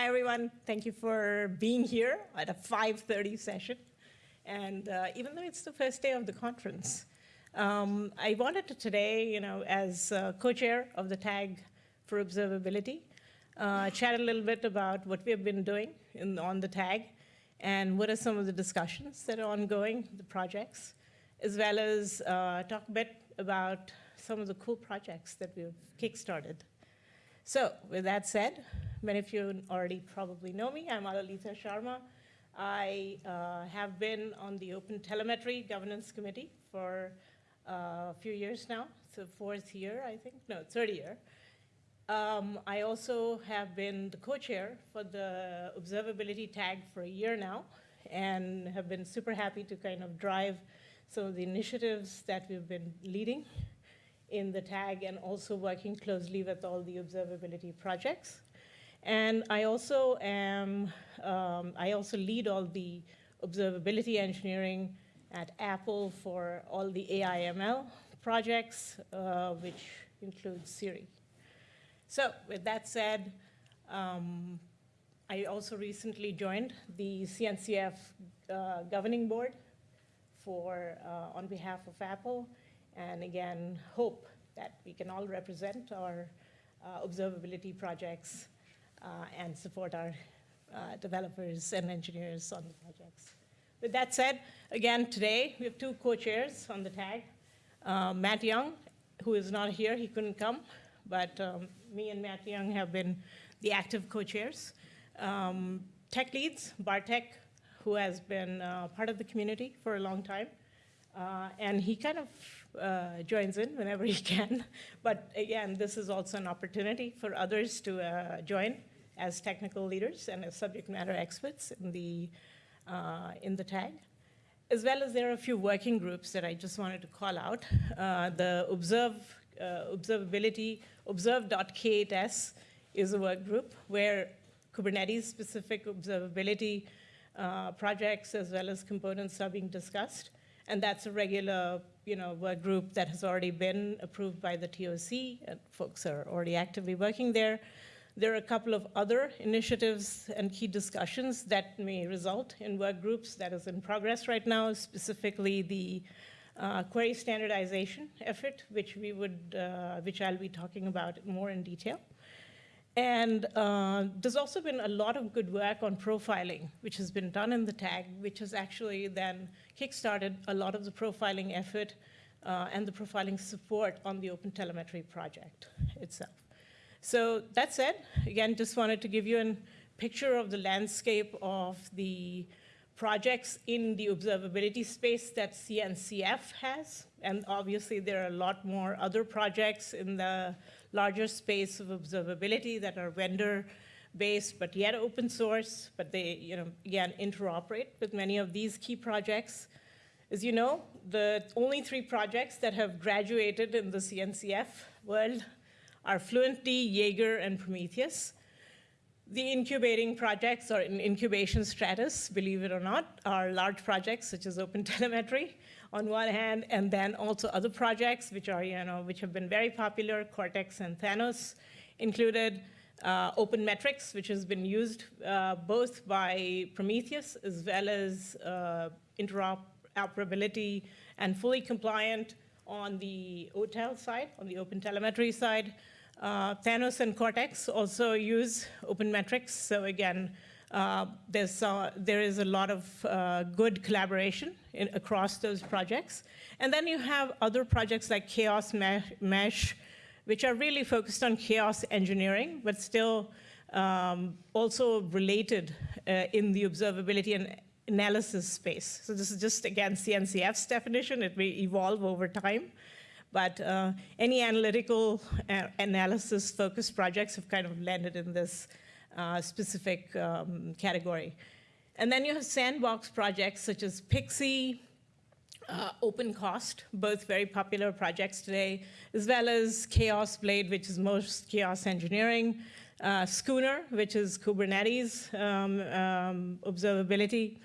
Hi, everyone. Thank you for being here at a 5.30 session. And uh, even though it's the first day of the conference, um, I wanted to today, you know, as uh, co-chair of the TAG for Observability, uh, chat a little bit about what we have been doing in, on the TAG and what are some of the discussions that are ongoing, the projects, as well as uh, talk a bit about some of the cool projects that we've kickstarted. So with that said, Many of you already probably know me. I'm Alolita Sharma. I uh, have been on the Open Telemetry Governance Committee for uh, a few years now. So fourth year, I think. No, third year. Um, I also have been the co-chair for the observability tag for a year now and have been super happy to kind of drive some of the initiatives that we've been leading in the tag and also working closely with all the observability projects. And I also am, um, I also lead all the observability engineering at Apple for all the AIML projects, uh, which includes Siri. So with that said, um, I also recently joined the CNCF uh, governing board for, uh, on behalf of Apple, and again, hope that we can all represent our uh, observability projects and support our uh, developers and engineers on the projects. With that said, again, today we have two co-chairs on the tag. Uh, Matt Young, who is not here, he couldn't come, but um, me and Matt Young have been the active co-chairs. Um, tech leads, Bartek, who has been uh, part of the community for a long time. Uh, and he kind of uh, joins in whenever he can. But again, this is also an opportunity for others to uh, join as technical leaders and as subject matter experts in the, uh, in the tag. As well as there are a few working groups that I just wanted to call out. Uh, the Observe, uh, Observability, observe.k8s is a work group where Kubernetes-specific observability uh, projects as well as components are being discussed. And that's a regular you know, work group that has already been approved by the TOC, and folks are already actively working there. There are a couple of other initiatives and key discussions that may result in work groups that is in progress right now, specifically the uh, query standardization effort, which we would, uh, which I'll be talking about more in detail. And uh, there's also been a lot of good work on profiling, which has been done in the tag, which has actually then kickstarted a lot of the profiling effort uh, and the profiling support on the Open Telemetry project itself. So that said, again, just wanted to give you a picture of the landscape of the projects in the observability space that CNCF has. And obviously, there are a lot more other projects in the larger space of observability that are vendor-based, but yet open source, but they, you know, again, interoperate with many of these key projects. As you know, the only three projects that have graduated in the CNCF world are Fluentd, Jaeger, and Prometheus. The incubating projects or in incubation status, believe it or not, are large projects such as OpenTelemetry on one hand, and then also other projects which are, you know, which have been very popular, Cortex and Thanos included, uh, Open Metrics, which has been used uh, both by Prometheus as well as uh, interoperability and fully compliant on the OTel side, on the Open Telemetry side. Uh, Thanos and Cortex also use Open Metrics. So again, uh, there's, uh, there is a lot of uh, good collaboration in, across those projects. And then you have other projects like Chaos Mesh, which are really focused on chaos engineering, but still um, also related uh, in the observability and analysis space. So this is just, again, CNCF's definition. It may evolve over time. But uh, any analytical uh, analysis focused projects have kind of landed in this uh, specific um, category. And then you have sandbox projects such as Pixie, uh, OpenCost, both very popular projects today, as well as Chaos Blade, which is most chaos engineering, uh, Skooner, which is Kubernetes um, um, observability,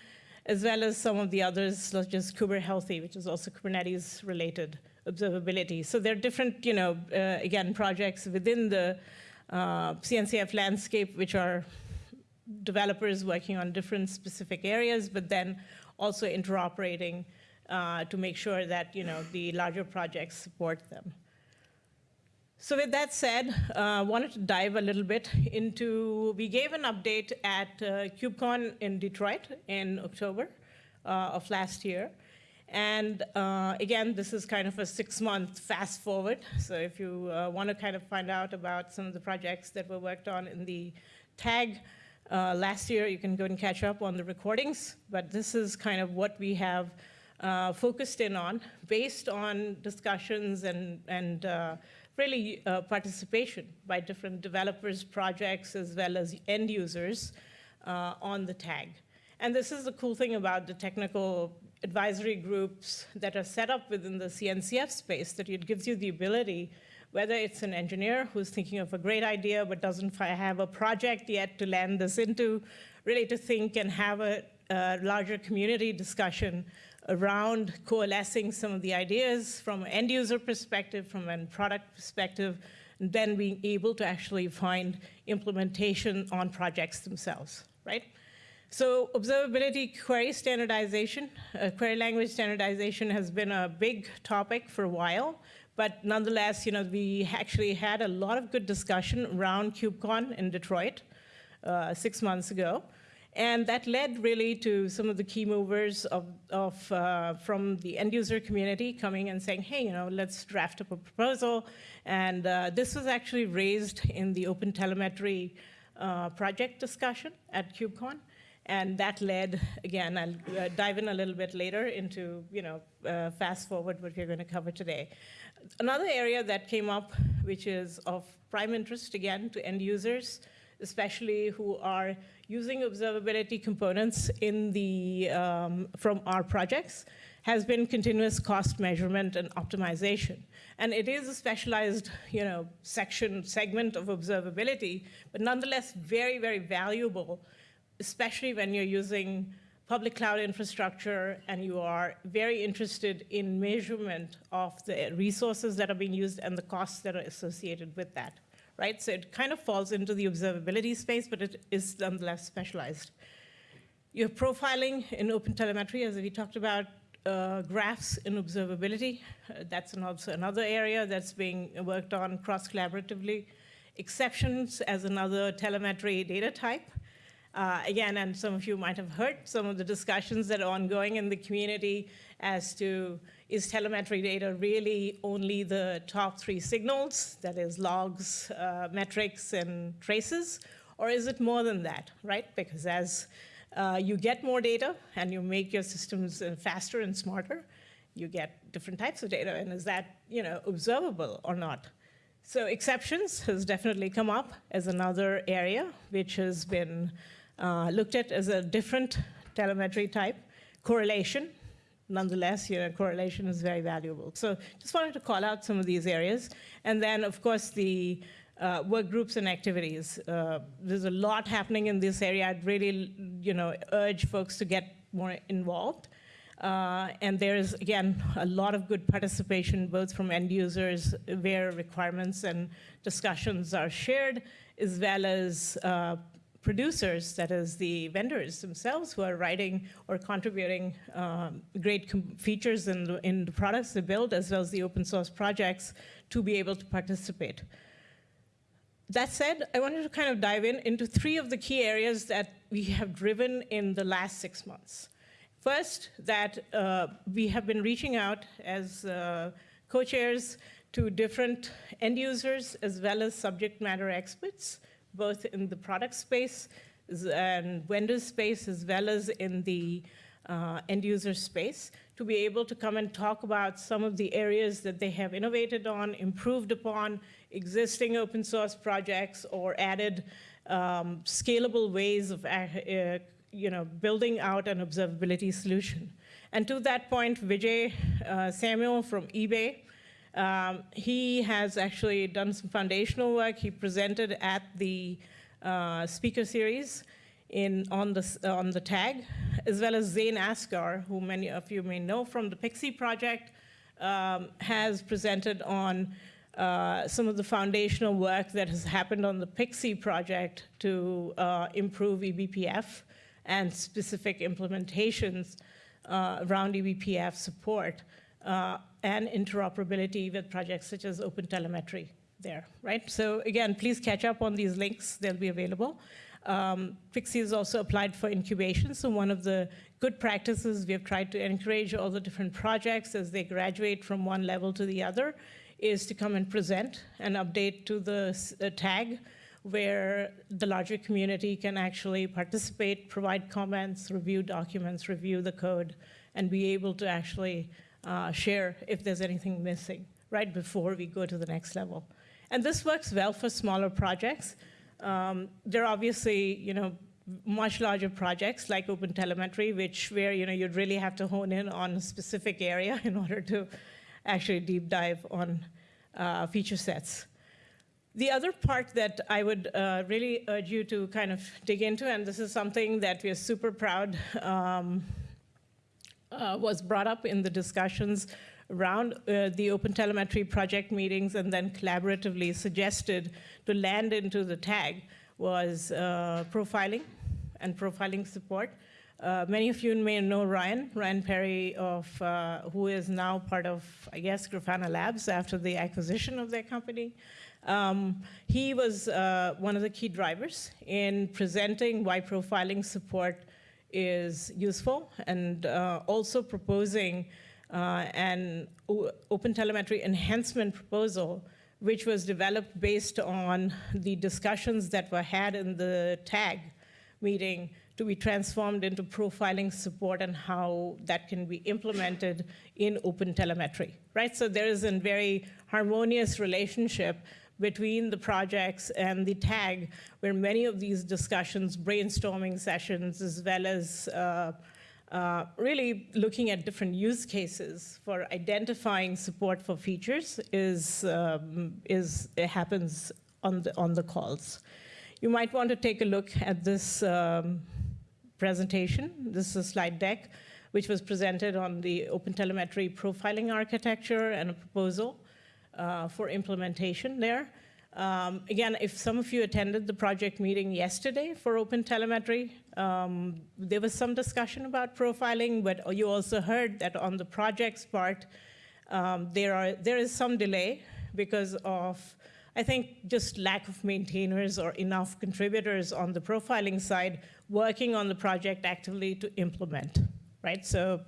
as well as some of the others, such as KuberHealthy, which is also Kubernetes related observability. So there are different, you know, uh, again, projects within the uh, CNCF landscape which are developers working on different specific areas, but then also interoperating uh, to make sure that you know the larger projects support them. So with that said, I uh, wanted to dive a little bit into, we gave an update at uh, KubeCon in Detroit in October uh, of last year. And uh, again, this is kind of a six-month fast forward. So if you uh, want to kind of find out about some of the projects that were worked on in the tag uh, last year, you can go and catch up on the recordings. But this is kind of what we have focused in on based on discussions and, and really uh, participation by different developers, projects, as well as end users on the tag. And this is the cool thing about the technical advisory groups that are set up within the CNCF space, that it gives you the ability, whether it's an engineer who's thinking of a great idea but doesn't have a project yet to land this into, really to think and have a, a larger community discussion around coalescing some of the ideas from an end user perspective, from a product perspective, and then being able to actually find implementation on projects themselves, right? So observability query standardization, uh, query language standardization has been a big topic for a while, but nonetheless, you know, we actually had a lot of good discussion around KubeCon in Detroit uh, six months ago. And that led really to some of the key movers of, of uh, from the end user community coming and saying, hey, you know, let's draft up a proposal. And uh, this was actually raised in the open telemetry uh, project discussion at KubeCon. And that led, again, I'll uh, dive in a little bit later into, you know, uh, fast forward what we're going to cover today. Another area that came up, which is of prime interest, again, to end users, especially who are using observability components in the, um, from our projects, has been continuous cost measurement and optimization. And it is a specialized you know, section, segment of observability, but nonetheless very, very valuable especially when you're using public cloud infrastructure and you are very interested in measurement of the resources that are being used and the costs that are associated with that, right? So it kind of falls into the observability space, but it is nonetheless specialized. You have profiling in OpenTelemetry, as we talked about, uh, graphs in observability. Uh, that's also another area that's being worked on cross-collaboratively. Exceptions as another telemetry data type. Uh, again, and some of you might have heard some of the discussions that are ongoing in the community as to is telemetry data really only the top three signals, that is logs, uh, metrics, and traces, or is it more than that, right? Because as uh, you get more data and you make your systems uh, faster and smarter, you get different types of data, and is that you know observable or not? So exceptions has definitely come up as another area which has been uh, looked at as a different telemetry type. Correlation, nonetheless, you know, correlation is very valuable. So just wanted to call out some of these areas. And then, of course, the uh, work groups and activities. Uh, there's a lot happening in this area. I'd really, you know, urge folks to get more involved. Uh, and there's, again, a lot of good participation, both from end users, where requirements and discussions are shared, as well as uh, producers, that is the vendors themselves who are writing or contributing um, great features in the, in the products they build as well as the open source projects to be able to participate. That said, I wanted to kind of dive in into three of the key areas that we have driven in the last six months. First, that uh, we have been reaching out as uh, co-chairs to different end users as well as subject matter experts both in the product space and vendor space as well as in the uh, end user space to be able to come and talk about some of the areas that they have innovated on, improved upon existing open source projects or added um, scalable ways of uh, uh you know, building out an observability solution. And to that point, Vijay uh, Samuel from eBay um, he has actually done some foundational work. He presented at the uh, speaker series in, on, the, on the tag, as well as Zain Asgar, who many of you may know from the Pixie project, um, has presented on uh, some of the foundational work that has happened on the Pixie project to uh, improve eBPF and specific implementations uh, around eBPF support uh, and interoperability with projects such as OpenTelemetry there, right? So again, please catch up on these links. They'll be available. Um, Pixie is also applied for incubation, so one of the good practices we have tried to encourage all the different projects as they graduate from one level to the other is to come and present an update to the uh, tag where the larger community can actually participate, provide comments, review documents, review the code, and be able to actually uh, share if there's anything missing right before we go to the next level. And this works well for smaller projects. Um, there are obviously, you know, much larger projects like OpenTelemetry, which where you know you'd really have to hone in on a specific area in order to actually deep dive on uh, feature sets. The other part that I would uh, really urge you to kind of dig into, and this is something that we are super proud um, uh, was brought up in the discussions around uh, the OpenTelemetry project meetings and then collaboratively suggested to land into the tag was uh, profiling and profiling support. Uh, many of you may know Ryan, Ryan Perry, of, uh, who is now part of, I guess, Grafana Labs after the acquisition of their company. Um, he was uh, one of the key drivers in presenting why profiling support is useful and uh, also proposing uh, an OpenTelemetry enhancement proposal which was developed based on the discussions that were had in the TAG meeting to be transformed into profiling support and how that can be implemented in open telemetry, right? So there is a very harmonious relationship between the projects and the tag, where many of these discussions, brainstorming sessions, as well as uh, uh, really looking at different use cases for identifying support for features is, um, is it happens on the, on the calls. You might want to take a look at this um, presentation. This is a slide deck, which was presented on the Open Telemetry profiling architecture and a proposal uh, for implementation there. Um, again, if some of you attended the project meeting yesterday for OpenTelemetry, um, there was some discussion about profiling, but you also heard that on the project's part, um, there, are, there is some delay because of, I think, just lack of maintainers or enough contributors on the profiling side working on the project actively to implement, right? So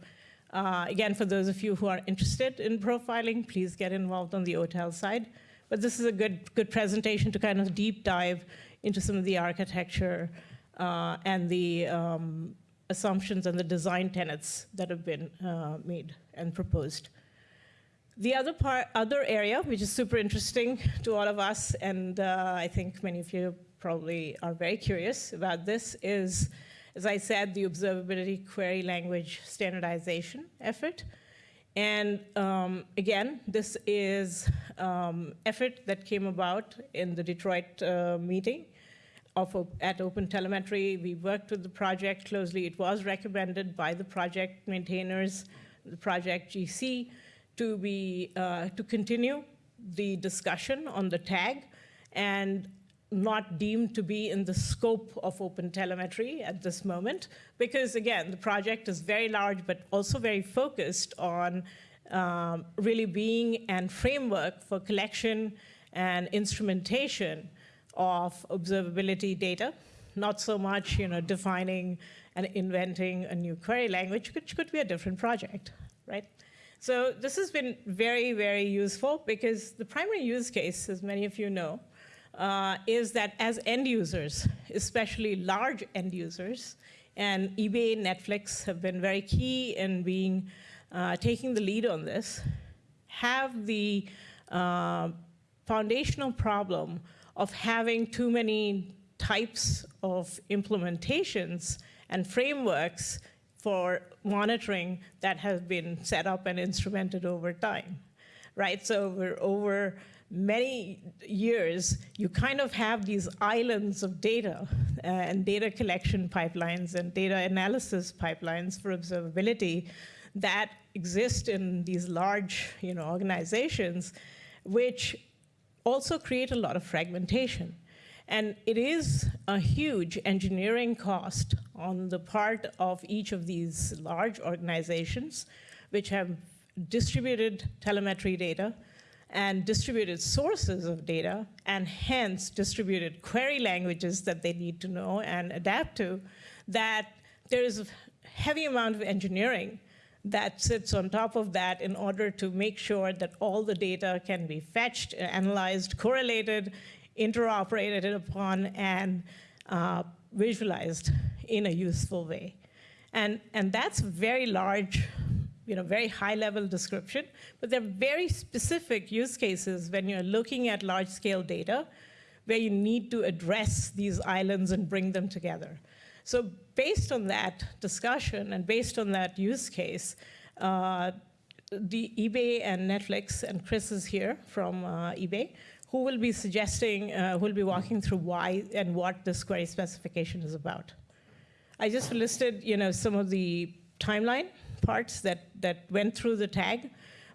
uh, again, for those of you who are interested in profiling, please get involved on the OTEL side. But this is a good, good presentation to kind of deep dive into some of the architecture uh, and the um, assumptions and the design tenets that have been uh, made and proposed. The other part, other area, which is super interesting to all of us, and uh, I think many of you probably are very curious about this, is, as I said, the observability query language standardization effort. And um, again, this is um, effort that came about in the Detroit uh, meeting of, at OpenTelemetry. We worked with the project closely. It was recommended by the project maintainers, the project GC, to, be, uh, to continue the discussion on the tag and not deemed to be in the scope of open telemetry at this moment, because again, the project is very large, but also very focused on um, really being an framework for collection and instrumentation of observability data, not so much you know, defining and inventing a new query language, which could be a different project, right? So this has been very, very useful because the primary use case, as many of you know, uh, is that as end users, especially large end users, and eBay, Netflix have been very key in being uh, taking the lead on this, have the uh, foundational problem of having too many types of implementations and frameworks for monitoring that have been set up and instrumented over time, right? So we're over many years, you kind of have these islands of data uh, and data collection pipelines and data analysis pipelines for observability that exist in these large you know, organizations, which also create a lot of fragmentation. And it is a huge engineering cost on the part of each of these large organizations, which have distributed telemetry data and distributed sources of data, and hence distributed query languages that they need to know and adapt to, that there is a heavy amount of engineering that sits on top of that in order to make sure that all the data can be fetched, analyzed, correlated, interoperated upon, and uh, visualized in a useful way. And, and that's very large, you know, very high level description, but there are very specific use cases when you're looking at large scale data where you need to address these islands and bring them together. So based on that discussion and based on that use case, uh, the eBay and Netflix, and Chris is here from uh, eBay, who will be suggesting, uh, who will be walking through why and what this query specification is about. I just listed, you know, some of the timeline parts that, that went through the tag,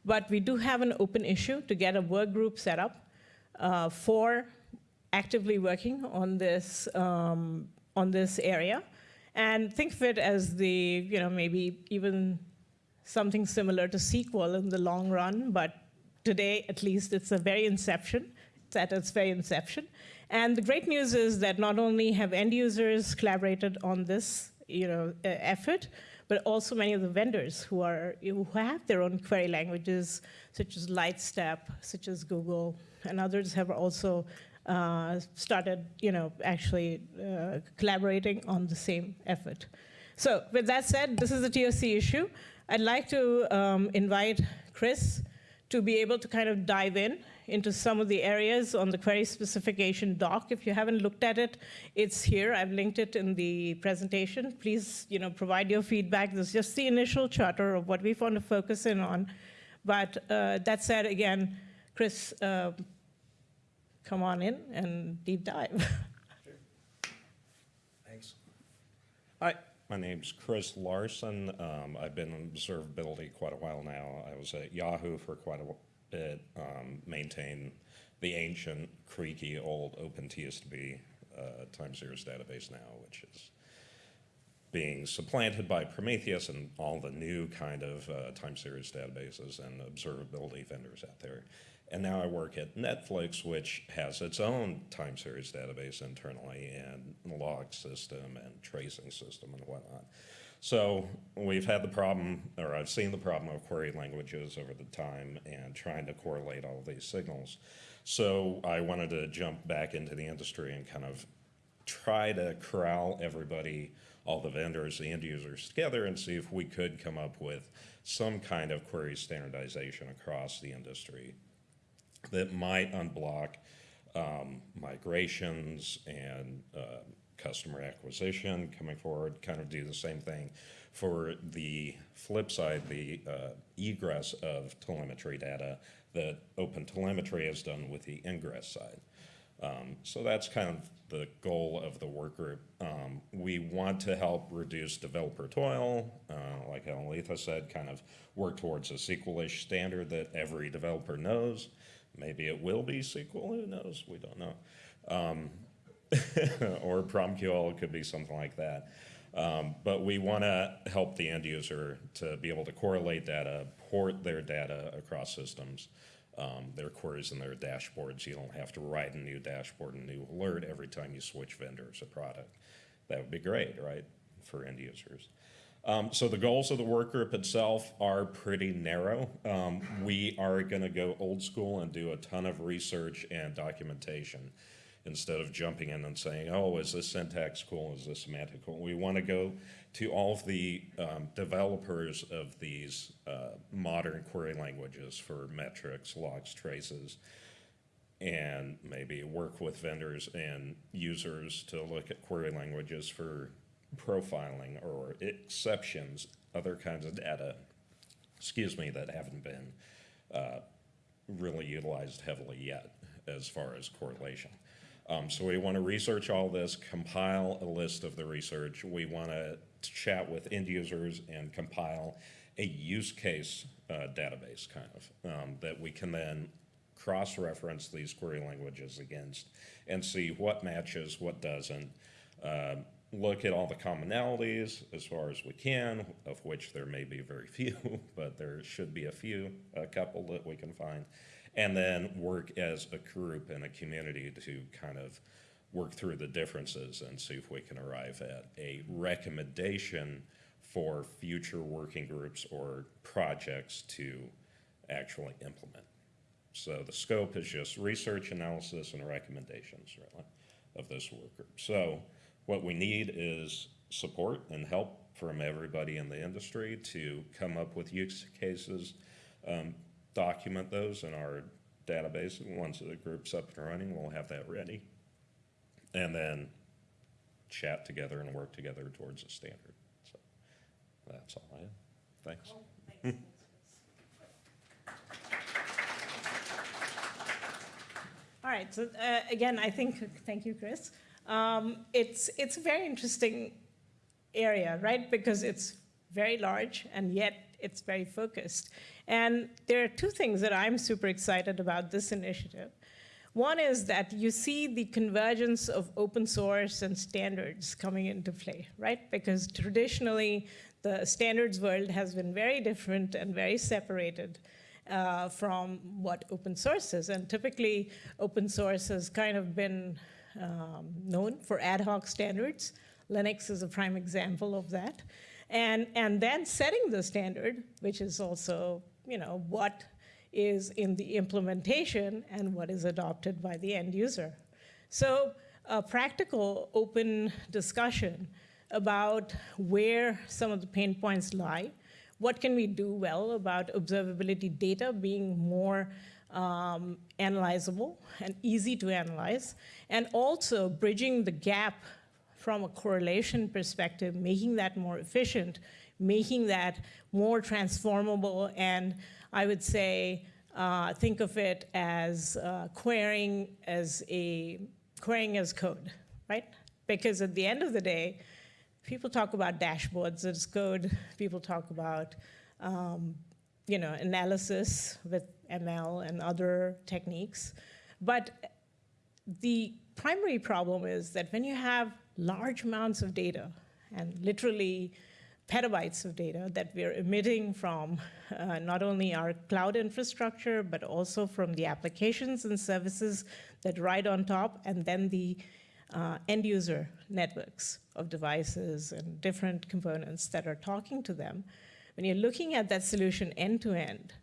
but we do have an open issue to get a work group set up uh, for actively working on this um, on this area. And think of it as the, you know, maybe even something similar to SQL in the long run, but today, at least, it's a very inception. It's at its very inception. And the great news is that not only have end users collaborated on this, you know, uh, effort, but also many of the vendors who are who have their own query languages, such as Lightstep, such as Google, and others have also uh, started, you know, actually uh, collaborating on the same effort. So with that said, this is a TOC issue. I'd like to um, invite Chris to be able to kind of dive in into some of the areas on the query specification doc. If you haven't looked at it, it's here. I've linked it in the presentation. Please, you know, provide your feedback. This is just the initial charter of what we want to focus in on. But uh, that said, again, Chris, uh, come on in and deep dive. Thanks. Hi, my name's Chris Larsen. Um, I've been in observability quite a while now. I was at Yahoo for quite a bit, um, maintained the ancient, creaky, old OpenTSDB uh, time series database now, which is being supplanted by Prometheus and all the new kind of uh, time series databases and observability vendors out there. And now I work at Netflix, which has its own time series database internally and log system and tracing system and whatnot. So we've had the problem, or I've seen the problem of query languages over the time and trying to correlate all these signals. So I wanted to jump back into the industry and kind of try to corral everybody, all the vendors, the end users together and see if we could come up with some kind of query standardization across the industry that might unblock um, migrations and uh, customer acquisition coming forward, kind of do the same thing for the flip side, the uh, egress of telemetry data that OpenTelemetry has done with the ingress side. Um, so that's kind of the goal of the work group. Um, we want to help reduce developer toil, uh, like Aletha said, kind of work towards a SQL-ish standard that every developer knows. Maybe it will be SQL, who knows? We don't know. Um, or PromQL could be something like that. Um, but we want to help the end user to be able to correlate data, port their data across systems, um, their queries and their dashboards. You don't have to write a new dashboard, a new alert every time you switch vendors or product. That would be great, right, for end users. Um, so the goals of the work group itself are pretty narrow. Um, we are going to go old school and do a ton of research and documentation instead of jumping in and saying, oh, is this syntax cool? Is this semantic cool? We want to go to all of the um, developers of these uh, modern query languages for metrics, logs, traces, and maybe work with vendors and users to look at query languages for profiling or exceptions, other kinds of data, excuse me, that haven't been uh, really utilized heavily yet as far as correlation. Um, so we want to research all this, compile a list of the research. We want to chat with end users and compile a use case uh, database kind of um, that we can then cross-reference these query languages against and see what matches, what doesn't. Um, Look at all the commonalities as far as we can, of which there may be very few, but there should be a few, a couple that we can find. And then work as a group and a community to kind of work through the differences and see if we can arrive at a recommendation for future working groups or projects to actually implement. So the scope is just research, analysis, and recommendations, really, of this work group. So what we need is support and help from everybody in the industry to come up with use cases, um, document those in our database. Once the group's up and running, we'll have that ready. And then chat together and work together towards a standard. So that's all I have. Thanks. All right, so uh, again, I think, thank you, Chris. Um, it's, it's a very interesting area, right? Because it's very large and yet it's very focused. And there are two things that I'm super excited about this initiative. One is that you see the convergence of open source and standards coming into play, right? Because traditionally, the standards world has been very different and very separated uh, from what open source is. And typically, open source has kind of been um, known for ad hoc standards. Linux is a prime example of that. And, and then setting the standard, which is also, you know, what is in the implementation and what is adopted by the end user. So a practical open discussion about where some of the pain points lie, what can we do well about observability data being more um, analyzable and easy to analyze, and also bridging the gap from a correlation perspective, making that more efficient, making that more transformable, and I would say, uh, think of it as uh, querying as a querying as code, right? Because at the end of the day, people talk about dashboards as code. People talk about um, you know analysis with ML and other techniques, but the primary problem is that when you have large amounts of data and literally petabytes of data that we're emitting from uh, not only our cloud infrastructure, but also from the applications and services that ride on top, and then the uh, end user networks of devices and different components that are talking to them. When you're looking at that solution end to end,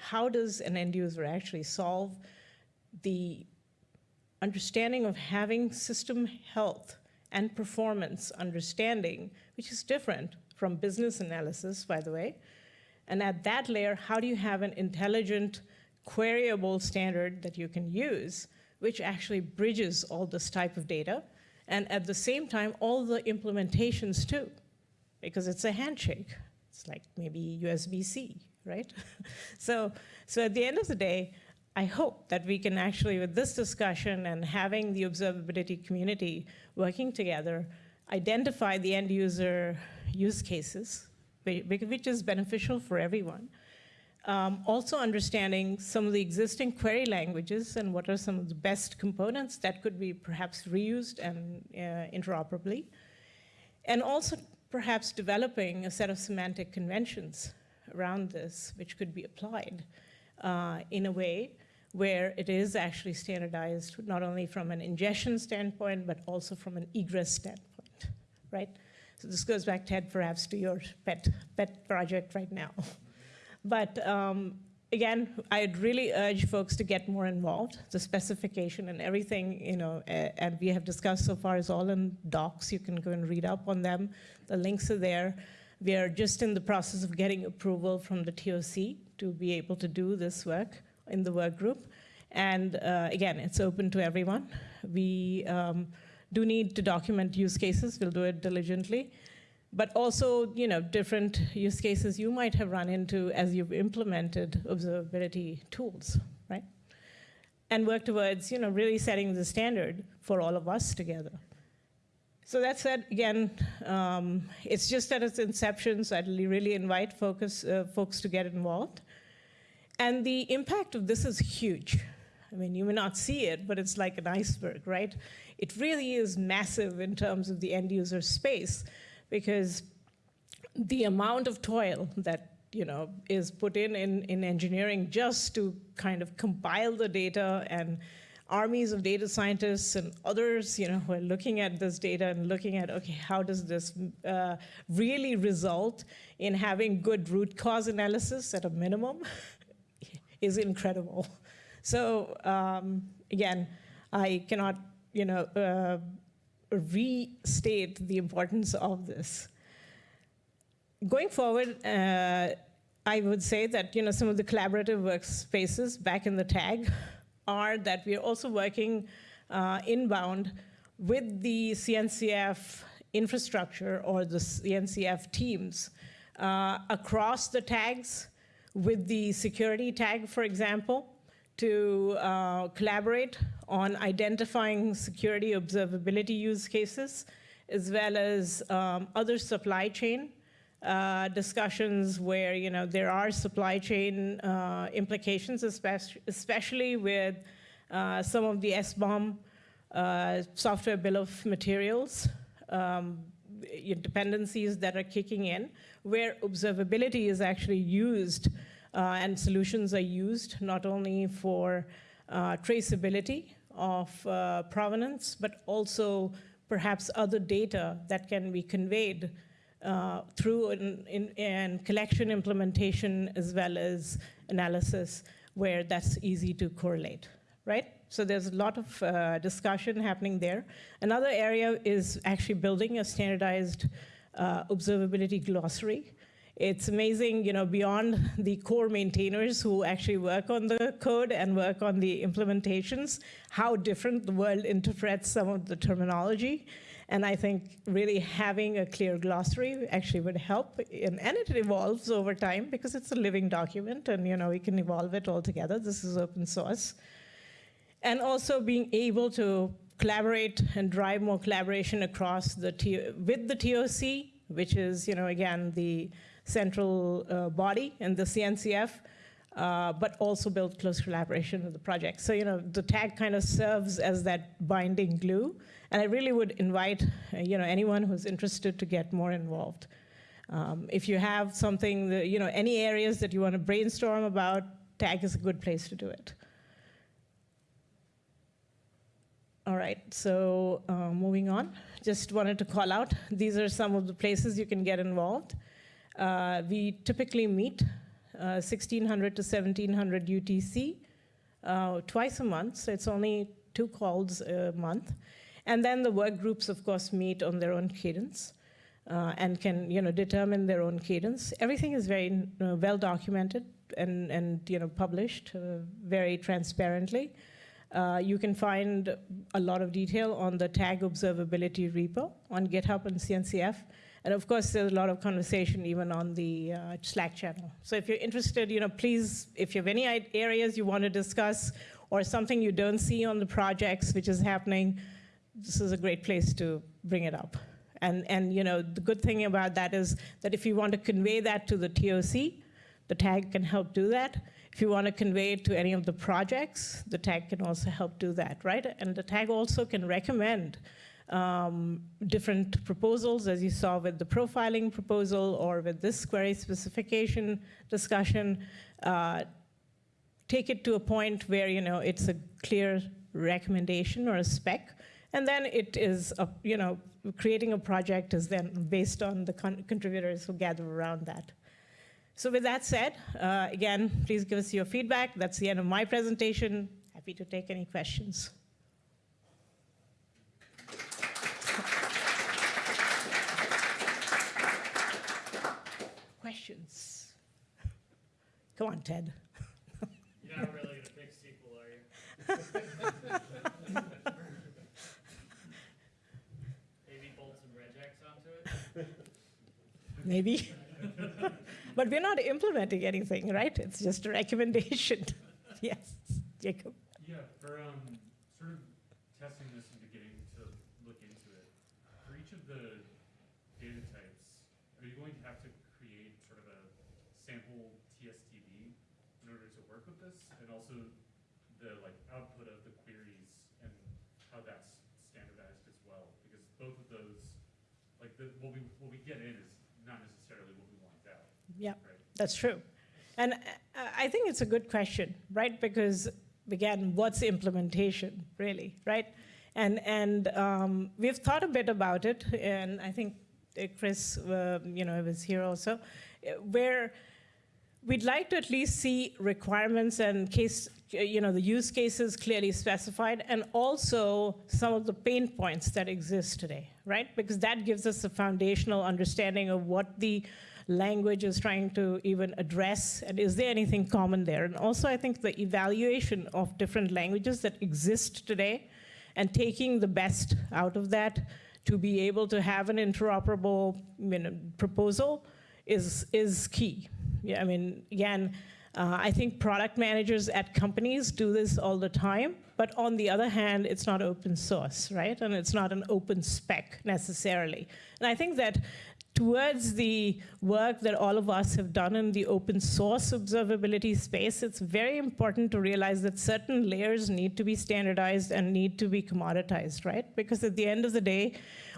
how does an end user actually solve the understanding of having system health and performance understanding, which is different from business analysis, by the way. And at that layer, how do you have an intelligent, queryable standard that you can use, which actually bridges all this type of data, and at the same time, all the implementations too, because it's a handshake. It's like maybe USB-C, right? so, so at the end of the day, I hope that we can actually, with this discussion and having the observability community working together, identify the end user use cases, which is beneficial for everyone. Um, also understanding some of the existing query languages and what are some of the best components that could be perhaps reused and uh, interoperably. And also perhaps developing a set of semantic conventions around this, which could be applied uh, in a way where it is actually standardized, not only from an ingestion standpoint, but also from an egress standpoint, right? So this goes back, Ted, perhaps to your pet, pet project right now. but um, again, I'd really urge folks to get more involved. The specification and everything, you know, and we have discussed so far is all in docs. You can go and read up on them. The links are there. We are just in the process of getting approval from the TOC to be able to do this work in the work group. And uh, again, it's open to everyone. We um, do need to document use cases. We'll do it diligently. But also, you know, different use cases you might have run into as you've implemented observability tools, right? And work towards, you know, really setting the standard for all of us together. So that said, again, um, it's just at its inception, so I'd really invite focus, uh, folks to get involved. And the impact of this is huge. I mean, you may not see it, but it's like an iceberg, right? It really is massive in terms of the end user space because the amount of toil that you know is put in, in in engineering just to kind of compile the data and armies of data scientists and others you know who are looking at this data and looking at okay how does this uh, really result in having good root cause analysis at a minimum is incredible. So um, again i cannot you know uh, restate the importance of this. Going forward, uh, I would say that you know some of the collaborative workspaces back in the tag are that we are also working uh, inbound with the CNCF infrastructure or the CNCF teams uh, across the tags with the security tag, for example, to uh, collaborate on identifying security observability use cases, as well as um, other supply chain uh, discussions where you know there are supply chain uh, implications, especially, especially with uh, some of the SBOM uh, software bill of materials um, dependencies that are kicking in, where observability is actually used uh, and solutions are used not only for uh, traceability of provenance, but also perhaps other data that can be conveyed uh, through an, in, an collection implementation as well as analysis where that's easy to correlate, right? So there's a lot of uh, discussion happening there. Another area is actually building a standardized uh, observability glossary. It's amazing, you know, beyond the core maintainers who actually work on the code and work on the implementations, how different the world interprets some of the terminology. And I think really having a clear glossary actually would help. And, and it evolves over time because it's a living document and you know we can evolve it all together. This is open source. And also being able to collaborate and drive more collaboration across the with the TOC, which is, you know, again, the central uh, body and the CNCF, uh, but also build close collaboration with the project. So, you know, the tag kind of serves as that binding glue and I really would invite uh, you know, anyone who's interested to get more involved. Um, if you have something, that, you know, any areas that you want to brainstorm about, TAG is a good place to do it. All right, so uh, moving on. Just wanted to call out, these are some of the places you can get involved. Uh, we typically meet uh, 1600 to 1700 UTC uh, twice a month, so it's only two calls a month. And then the work groups, of course, meet on their own cadence uh, and can you know, determine their own cadence. Everything is very uh, well documented and, and you know, published very transparently. Uh, you can find a lot of detail on the tag observability repo on GitHub and CNCF. And of course, there's a lot of conversation even on the uh, Slack channel. So if you're interested, you know, please, if you have any areas you want to discuss or something you don't see on the projects which is happening, this is a great place to bring it up. And, and you know, the good thing about that is that if you want to convey that to the TOC, the tag can help do that. If you want to convey it to any of the projects, the tag can also help do that, right? And the tag also can recommend um, different proposals, as you saw with the profiling proposal or with this query specification discussion. Uh, take it to a point where you know it's a clear recommendation or a spec and then it is, a, you know, creating a project is then based on the con contributors who gather around that. So with that said, uh, again, please give us your feedback. That's the end of my presentation. Happy to take any questions. questions? Come on, Ted. You're not really a big sequel, are you? Maybe bolt some regex onto it? Maybe. But we're not implementing anything, right? It's just a recommendation. yes, Jacob. Yeah, for um, sort of testing this and beginning to look into it, for each of the data types, are you going to have to create sort of a sample TSDB in order to work with this, and also the like output of the queries and how that's standardized as well, because both of those, like the, what we, what we get in is not necessarily what we want out, Yeah. right? That's true. And uh, I think it's a good question, right? Because again, what's implementation really, right? And, and um, we've thought a bit about it, and I think uh, Chris, uh, you know, was here also, uh, where we'd like to at least see requirements and case, you know, the use cases clearly specified, and also some of the pain points that exist today, right? Because that gives us a foundational understanding of what the language is trying to even address, and is there anything common there? And also, I think the evaluation of different languages that exist today, and taking the best out of that to be able to have an interoperable you know, proposal is, is key. Yeah, I mean, again, uh, I think product managers at companies do this all the time, but on the other hand, it's not open source, right? And it's not an open spec necessarily. And I think that towards the work that all of us have done in the open source observability space, it's very important to realize that certain layers need to be standardized and need to be commoditized, right? Because at the end of the day,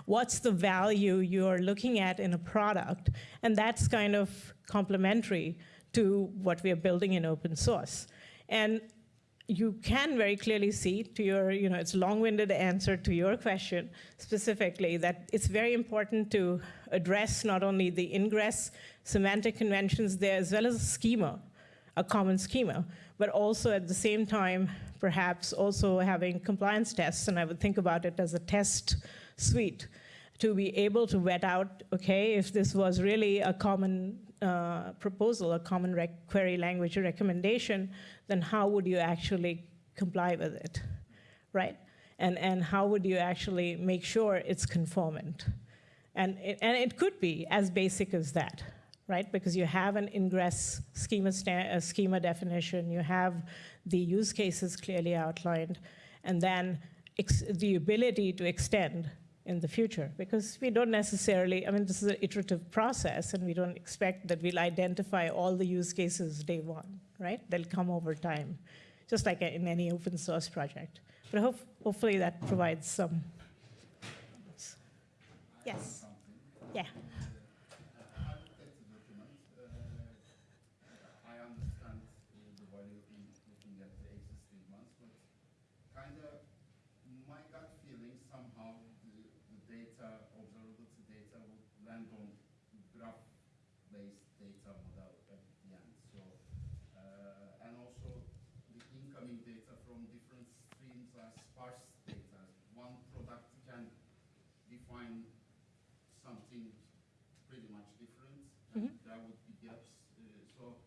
what's the value you're looking at in a product? And that's kind of complementary to what we are building in open source. And you can very clearly see to your, you know, it's long-winded answer to your question specifically that it's very important to address not only the ingress semantic conventions there as well as a schema, a common schema, but also at the same time, perhaps also having compliance tests, and I would think about it as a test suite to be able to vet out, okay, if this was really a common uh, proposal, a common query language recommendation, then how would you actually comply with it, right? And, and how would you actually make sure it's conformant? And it, and it could be as basic as that, right? Because you have an ingress schema, uh, schema definition, you have the use cases clearly outlined, and then the ability to extend in the future because we don't necessarily, I mean, this is an iterative process and we don't expect that we'll identify all the use cases day one, right? They'll come over time, just like in any open source project. But hope, hopefully that provides some. Yes. Yeah. I looked at the document. uh, I understand uh, the value in looking at the existing ones, but kind of my gut feeling somehow the, the data, observability data would land on graph-based data model at the end. So, uh, and also the incoming data from different streams are sparse data. One product can define something pretty much different, and there would be gaps. Uh, so,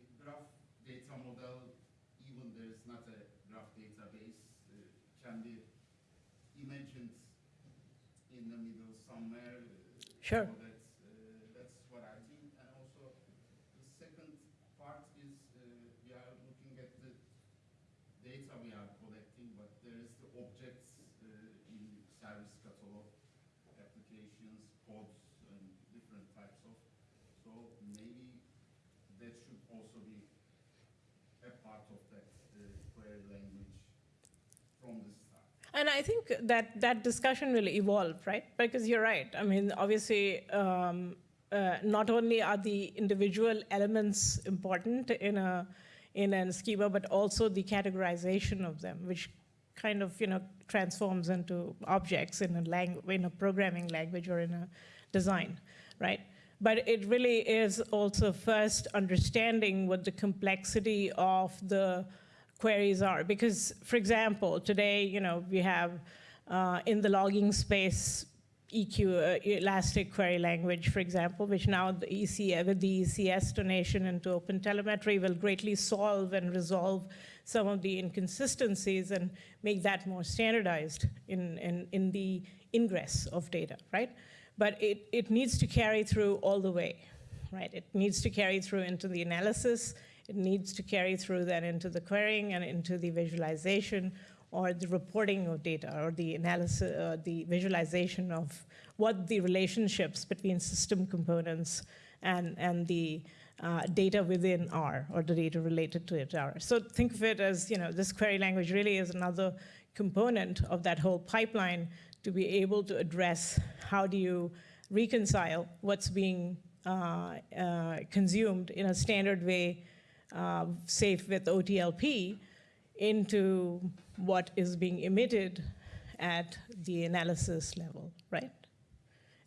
a graph data model, even there is not a graph database, uh, can be imagined in the middle somewhere. uh, Sure. So that's, uh, that's what I think. And also, the second part is uh, we are looking at the data we are collecting, but there is the objects uh, in service catalog, applications, codes, and different types of. So maybe that should also be a part of that uh, query language from the start. And I think that that discussion will evolve, right? Because you're right. I mean, obviously, um, uh, not only are the individual elements important in a in a schema, but also the categorization of them, which kind of you know transforms into objects in a lang- in a programming language or in a design, right? But it really is also first understanding what the complexity of the queries are. Because, for example, today, you know, we have uh, in the logging space EQ, uh, Elastic Query Language, for example, which now the EC, with the ECS donation into OpenTelemetry will greatly solve and resolve some of the inconsistencies and make that more standardized in, in, in the ingress of data, right? But it, it needs to carry through all the way, right? It needs to carry through into the analysis, it needs to carry through then into the querying and into the visualization or the reporting of data or the analysis, uh, the visualization of what the relationships between system components and, and the uh, data within R or the data related to it are. So think of it as, you know, this query language really is another component of that whole pipeline to be able to address how do you reconcile what's being uh, uh, consumed in a standard way, uh, safe with OTLP, into what is being emitted at the analysis level, right?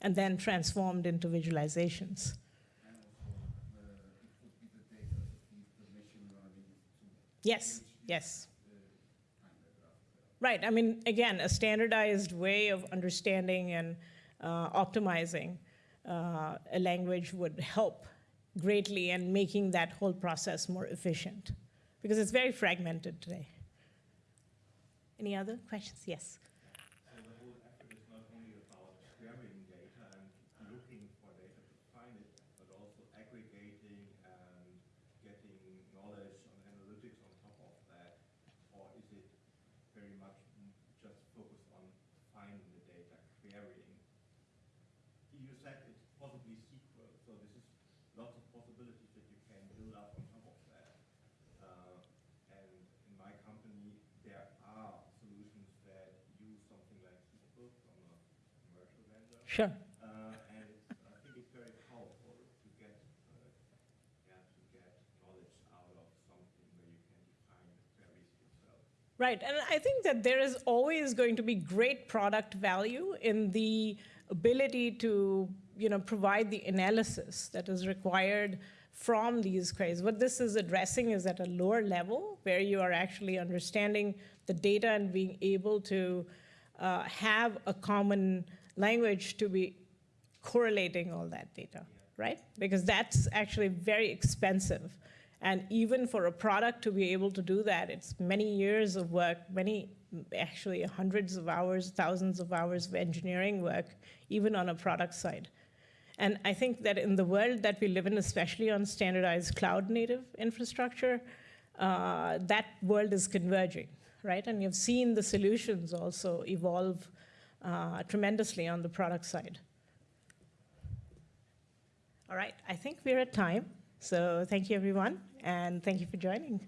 And then transformed into visualizations. Yes, yes. Right, I mean, again, a standardized way of understanding and uh, optimizing uh, a language would help greatly and making that whole process more efficient, because it's very fragmented today. Any other questions? Yes. So the whole effort is not only about querying data and looking for data to find it, but also aggregating and getting knowledge on analytics on top of that? Or is it very much m- just focused on finding the data, querying? You said it's possibly SQL, so this is lots of possibilities that you can build up on top of that. Uh, And in my company, there are solutions that use something like SQL from a commercial vendor. Sure. And I think it's very powerful to get, yeah, to get knowledge out of something where you can define the queries yourself. Right, and I think that there is always going to be great product value in the ability to, you know, provide the analysis that is required from these queries. What this is addressing is at a lower level where you are actually understanding the data and being able to uh, have a common language to be correlating all that data, right? Because that's actually very expensive. And even for a product to be able to do that, it's many years of work, many, actually hundreds of hours, thousands of hours of engineering work, even on a product side. And I think that in the world that we live in, especially on standardized cloud native infrastructure, uh, that world is converging, right? And you've seen the solutions also evolve uh, tremendously on the product side. All right, I think we're at time. So thank you, everyone, and thank you for joining.